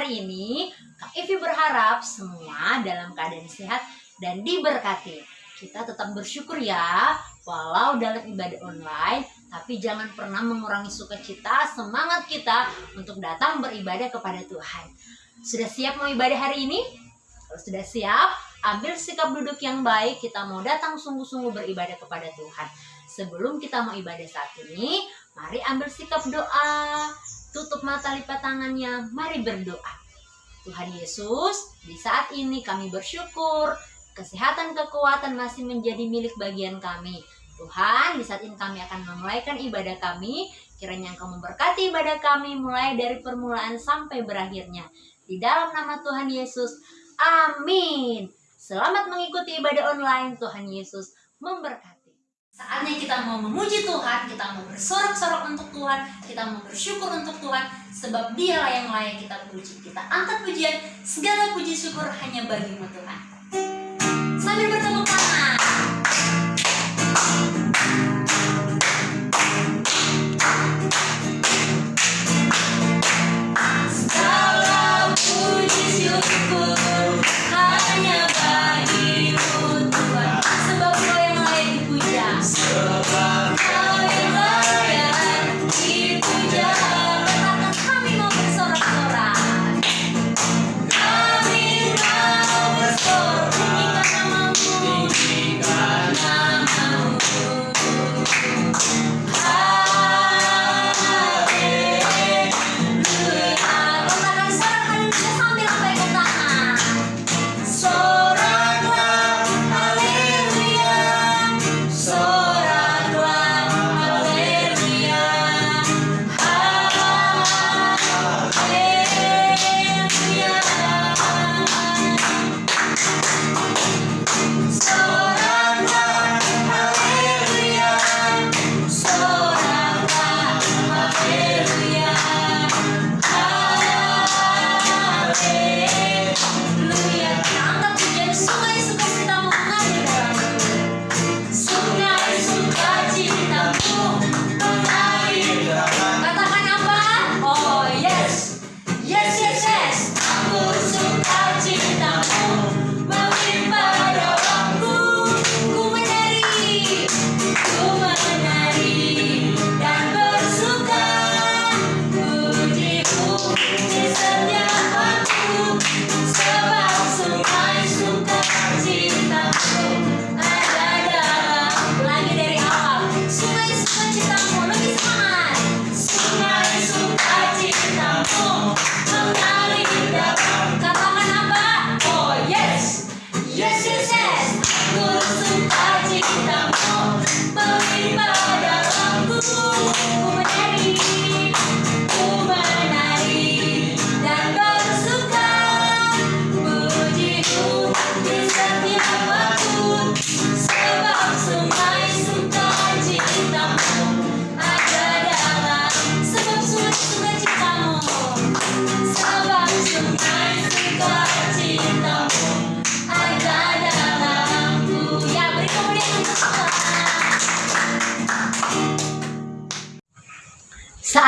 hari ini? Kak Evi berharap semua dalam keadaan sehat dan diberkati. Kita tetap bersyukur ya, walau dalam ibadah online, tapi jangan pernah mengurangi sukacita, semangat kita untuk datang beribadah kepada Tuhan. Sudah siap mau ibadah hari ini? Kalau sudah siap, ambil sikap duduk yang baik, kita mau datang sungguh-sungguh beribadah kepada Tuhan. Sebelum kita mau ibadah saat ini, mari ambil sikap doa. Tutup mata lipat tangannya, mari berdoa. Tuhan Yesus, di saat ini kami bersyukur kesehatan kekuatan masih menjadi milik bagian kami. Tuhan, di saat ini kami akan memulaikan ibadah kami. Kiranya Engkau memberkati ibadah kami mulai dari permulaan sampai berakhirnya. Di dalam nama Tuhan Yesus, amin. Selamat mengikuti ibadah online. Tuhan Yesus memberkati. Saatnya kita mau memuji Tuhan, kita mau bersorak-sorak untuk Tuhan, kita mau bersyukur untuk Tuhan, sebab dialah yang layak kita puji. Kita angkat pujian, segala puji syukur hanya bagimu Tuhan.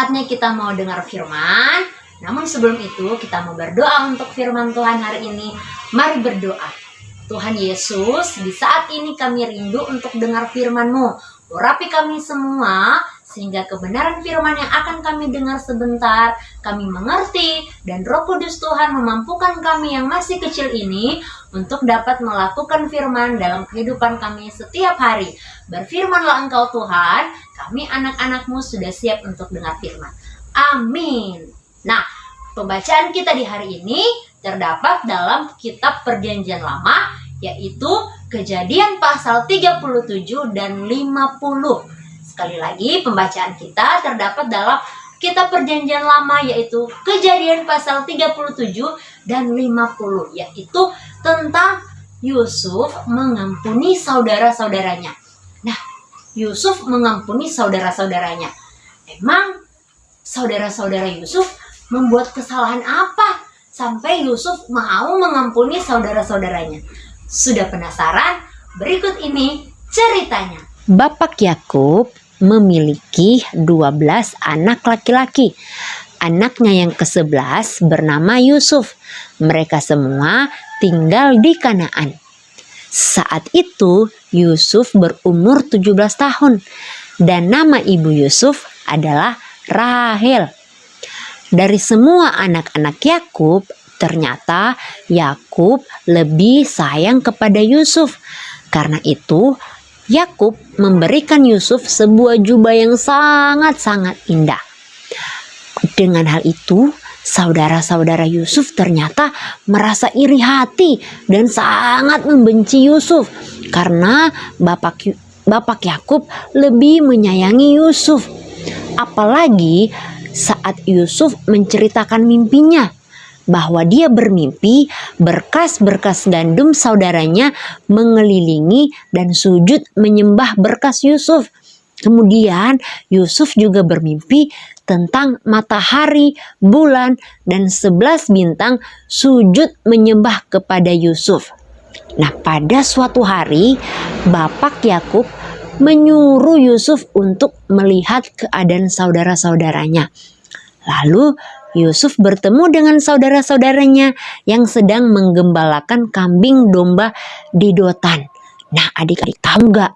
Saatnya kita mau dengar firman. Namun sebelum itu kita mau berdoa untuk firman Tuhan hari ini. Mari berdoa. Tuhan Yesus, di saat ini kami rindu untuk dengar firman-Mu. Urapi kami semua sehingga kebenaran firman yang akan kami dengar sebentar kami mengerti dan Roh Kudus Tuhan memampukan kami yang masih kecil ini untuk dapat melakukan firman dalam kehidupan kami setiap hari. Berfirmanlah Engkau Tuhan, kami anak-anakmu sudah siap untuk dengar firman. Amin. Nah, pembacaan kita di hari ini terdapat dalam kitab perjanjian lama yaitu kejadian pasal 37 dan 50. Sekali lagi pembacaan kita terdapat dalam kitab perjanjian lama yaitu kejadian pasal 37 dan 50 yaitu tentang Yusuf mengampuni saudara-saudaranya. Nah, Yusuf mengampuni saudara-saudaranya. Emang saudara-saudara Yusuf membuat kesalahan apa sampai Yusuf mau mengampuni saudara-saudaranya? Sudah penasaran? Berikut ini ceritanya. Bapak Yakub memiliki 12 anak laki-laki. Anaknya yang ke-11 bernama Yusuf. Mereka semua tinggal di Kanaan. Saat itu Yusuf berumur 17 tahun dan nama ibu Yusuf adalah Rahel. Dari semua anak-anak Yakub, ternyata Yakub lebih sayang kepada Yusuf. Karena itu, Yakub memberikan Yusuf sebuah jubah yang sangat-sangat indah. Dengan hal itu, saudara-saudara Yusuf ternyata merasa iri hati dan sangat membenci Yusuf karena bapak Bapak Yakub lebih menyayangi Yusuf. Apalagi saat Yusuf menceritakan mimpinya bahwa dia bermimpi berkas-berkas gandum saudaranya mengelilingi dan sujud menyembah berkas Yusuf. Kemudian Yusuf juga bermimpi tentang matahari, bulan, dan sebelas bintang sujud menyembah kepada Yusuf. Nah, pada suatu hari Bapak Yakub menyuruh Yusuf untuk melihat keadaan saudara-saudaranya. Lalu Yusuf bertemu dengan saudara-saudaranya yang sedang menggembalakan kambing domba di Dotan. Nah, adik-adik tahu nggak?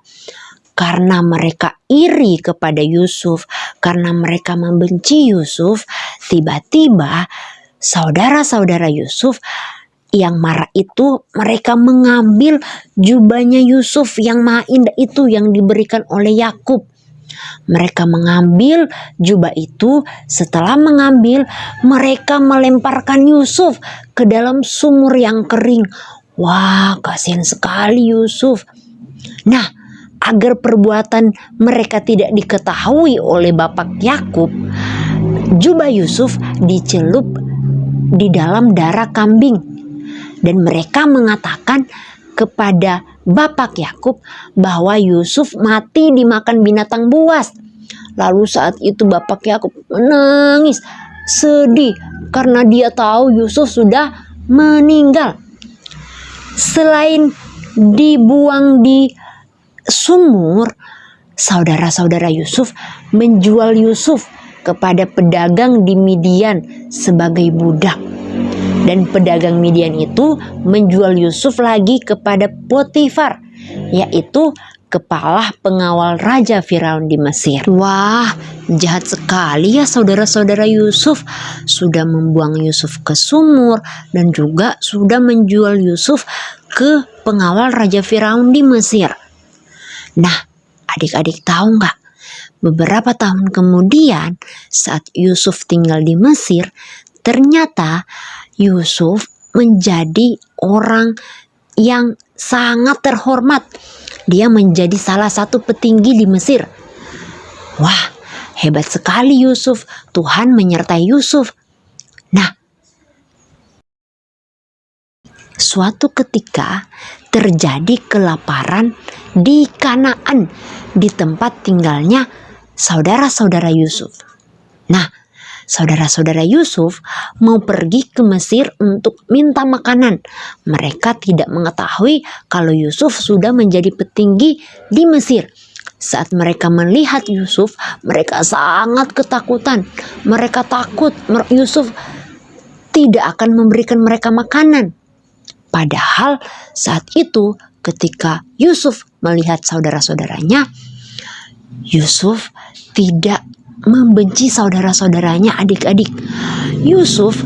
Karena mereka iri kepada Yusuf, karena mereka membenci Yusuf, tiba-tiba saudara-saudara Yusuf yang marah itu mereka mengambil jubahnya Yusuf yang maha indah itu yang diberikan oleh Yakub. Mereka mengambil jubah itu, setelah mengambil, mereka melemparkan Yusuf ke dalam sumur yang kering. Wah, kasihan sekali Yusuf. Nah, agar perbuatan mereka tidak diketahui oleh Bapak Yakub, jubah Yusuf dicelup di dalam darah kambing dan mereka mengatakan kepada Bapak Yakub bahwa Yusuf mati dimakan binatang buas. Lalu saat itu Bapak Yakub menangis sedih karena dia tahu Yusuf sudah meninggal. Selain dibuang di sumur, saudara-saudara Yusuf menjual Yusuf kepada pedagang di Midian sebagai budak. Dan pedagang Midian itu menjual Yusuf lagi kepada Potifar, yaitu kepala pengawal Raja Firaun di Mesir. Wah, jahat sekali ya saudara-saudara Yusuf. Sudah membuang Yusuf ke sumur dan juga sudah menjual Yusuf ke pengawal Raja Firaun di Mesir. Nah, adik-adik tahu nggak? Beberapa tahun kemudian, saat Yusuf tinggal di Mesir, ternyata Yusuf menjadi orang yang sangat terhormat. Dia menjadi salah satu petinggi di Mesir. Wah, hebat sekali Yusuf. Tuhan menyertai Yusuf. Nah, suatu ketika terjadi kelaparan di Kanaan, di tempat tinggalnya saudara-saudara Yusuf. Nah, saudara-saudara Yusuf mau pergi ke Mesir untuk minta makanan. Mereka tidak mengetahui kalau Yusuf sudah menjadi petinggi di Mesir. Saat mereka melihat Yusuf, mereka sangat ketakutan. Mereka takut Yusuf tidak akan memberikan mereka makanan. Padahal saat itu ketika Yusuf melihat saudara-saudaranya, Yusuf tidak membenci saudara-saudaranya adik-adik. Yusuf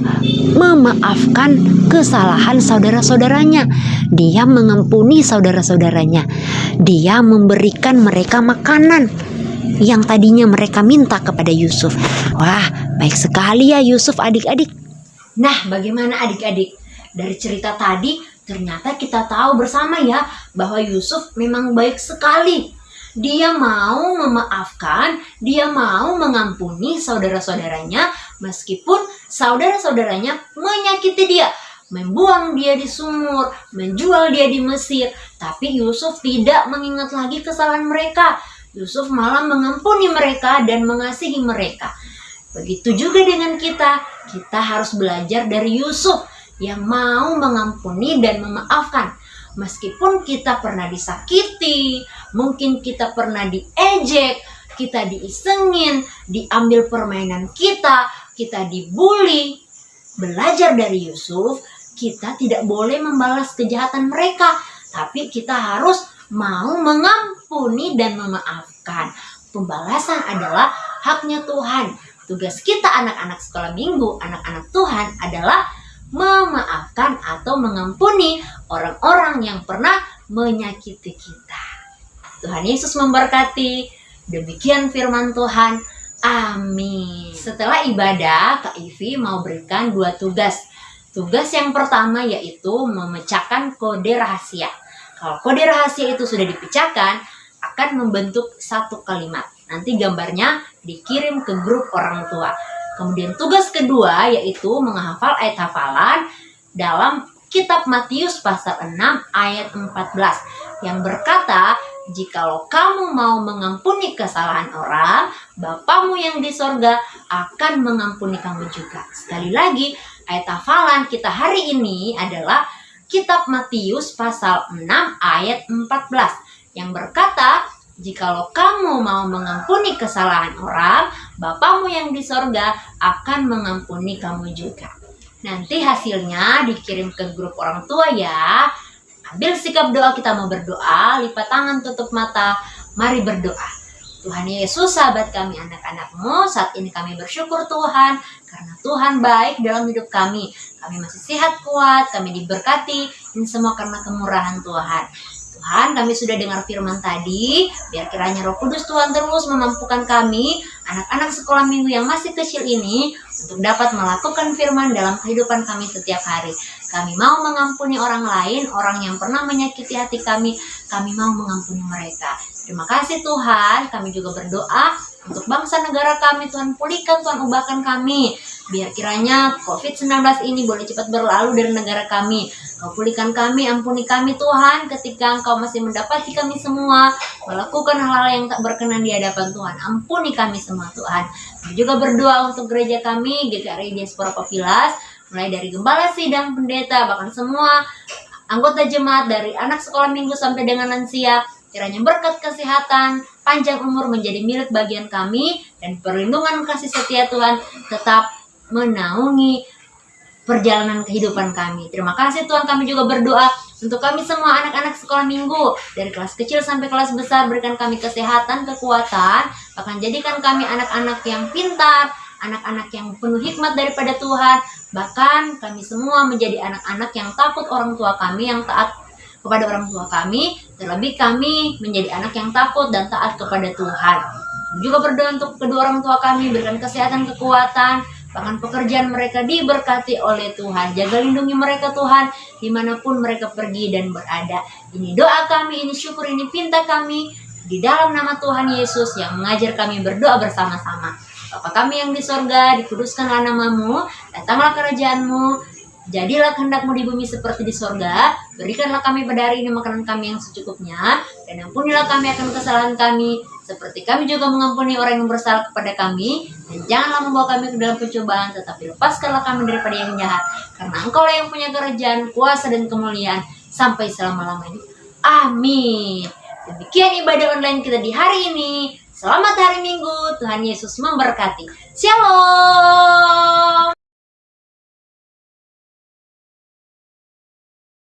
memaafkan kesalahan saudara-saudaranya. Dia mengampuni saudara-saudaranya. Dia memberikan mereka makanan yang tadinya mereka minta kepada Yusuf. Wah, baik sekali ya Yusuf adik-adik. Nah, bagaimana adik-adik? Dari cerita tadi ternyata kita tahu bersama ya bahwa Yusuf memang baik sekali. Dia mau memaafkan, dia mau mengampuni saudara-saudaranya meskipun saudara-saudaranya menyakiti dia, membuang dia di sumur, menjual dia di Mesir. Tapi Yusuf tidak mengingat lagi kesalahan mereka. Yusuf malah mengampuni mereka dan mengasihi mereka. Begitu juga dengan kita, kita harus belajar dari Yusuf yang mau mengampuni dan memaafkan. Meskipun kita pernah disakiti, mungkin kita pernah diejek, kita diisengin, diambil permainan kita, kita dibully, belajar dari Yusuf, kita tidak boleh membalas kejahatan mereka, tapi kita harus mau mengampuni dan memaafkan. Pembalasan adalah haknya Tuhan. Tugas kita anak-anak sekolah minggu, anak-anak Tuhan adalah memaafkan atau mengampuni orang-orang yang pernah menyakiti kita. Tuhan Yesus memberkati. Demikian firman Tuhan. Amin. Setelah ibadah, Kak Ivi mau berikan dua tugas. Tugas yang pertama yaitu memecahkan kode rahasia. Kalau kode rahasia itu sudah dipecahkan, akan membentuk satu kalimat. Nanti gambarnya dikirim ke grup orang tua. Kemudian tugas kedua yaitu menghafal ayat hafalan dalam kitab Matius pasal 6 ayat 14 yang berkata, Jikalau kamu mau mengampuni kesalahan orang, Bapamu yang di sorga akan mengampuni kamu juga. Sekali lagi, ayat hafalan kita hari ini adalah kitab Matius pasal 6 ayat 14 yang berkata, Jikalau kamu mau mengampuni kesalahan orang, Bapamu yang di sorga akan mengampuni kamu juga. Nanti hasilnya dikirim ke grup orang tua ya. Ambil sikap doa kita mau berdoa, lipat tangan, tutup mata. Mari berdoa. Tuhan Yesus, sahabat kami, anak-anakmu, saat ini kami bersyukur Tuhan, karena Tuhan baik dalam hidup kami. Kami masih sehat kuat, kami diberkati, ini semua karena kemurahan Tuhan. Tuhan, kami sudah dengar firman tadi, biar kiranya roh kudus Tuhan terus memampukan kami, anak-anak sekolah minggu yang masih kecil ini, untuk dapat melakukan firman dalam kehidupan kami setiap hari. Kami mau mengampuni orang lain, orang yang pernah menyakiti hati kami, kami mau mengampuni mereka. Terima kasih Tuhan, kami juga berdoa untuk bangsa negara kami, Tuhan pulihkan, Tuhan ubahkan kami. Biar kiranya COVID-19 ini boleh cepat berlalu dari negara kami. Kau pulihkan kami, ampuni kami Tuhan ketika Engkau masih mendapati kami semua melakukan hal-hal yang tak berkenan di hadapan Tuhan. Ampuni kami semua Tuhan. Kami juga berdoa untuk gereja kami, GKRI Diaspora Papilas, mulai dari gembala sidang, pendeta, bahkan semua anggota jemaat dari anak sekolah minggu sampai dengan lansia. Kiranya berkat kesehatan, panjang umur menjadi milik bagian kami, dan perlindungan kasih setia Tuhan tetap menaungi perjalanan kehidupan kami. Terima kasih Tuhan kami juga berdoa untuk kami semua anak-anak sekolah minggu dari kelas kecil sampai kelas besar berikan kami kesehatan, kekuatan, bahkan jadikan kami anak-anak yang pintar, anak-anak yang penuh hikmat daripada Tuhan, bahkan kami semua menjadi anak-anak yang takut orang tua kami yang taat kepada orang tua kami, terlebih kami menjadi anak yang takut dan taat kepada Tuhan. Juga berdoa untuk kedua orang tua kami, berikan kesehatan, kekuatan, bahkan pekerjaan mereka diberkati oleh Tuhan. Jaga lindungi mereka Tuhan, di mana pun mereka pergi dan berada. Ini doa kami, ini syukur, ini pinta kami, di dalam nama Tuhan Yesus yang mengajar kami berdoa bersama-sama. Bapa kami yang di sorga, dikuduskanlah namamu, datanglah kerajaanmu, Jadilah kehendakmu di bumi seperti di sorga. Berikanlah kami pada hari ini makanan kami yang secukupnya. Dan ampunilah kami akan kesalahan kami. Seperti kami juga mengampuni orang yang bersalah kepada kami. Dan janganlah membawa kami ke dalam pencobaan. Tetapi lepaskanlah kami daripada yang jahat. Karena engkau yang punya kerajaan, kuasa, dan kemuliaan. Sampai selama-lamanya. Amin. Demikian ibadah online kita di hari ini. Selamat hari Minggu. Tuhan Yesus memberkati. Shalom.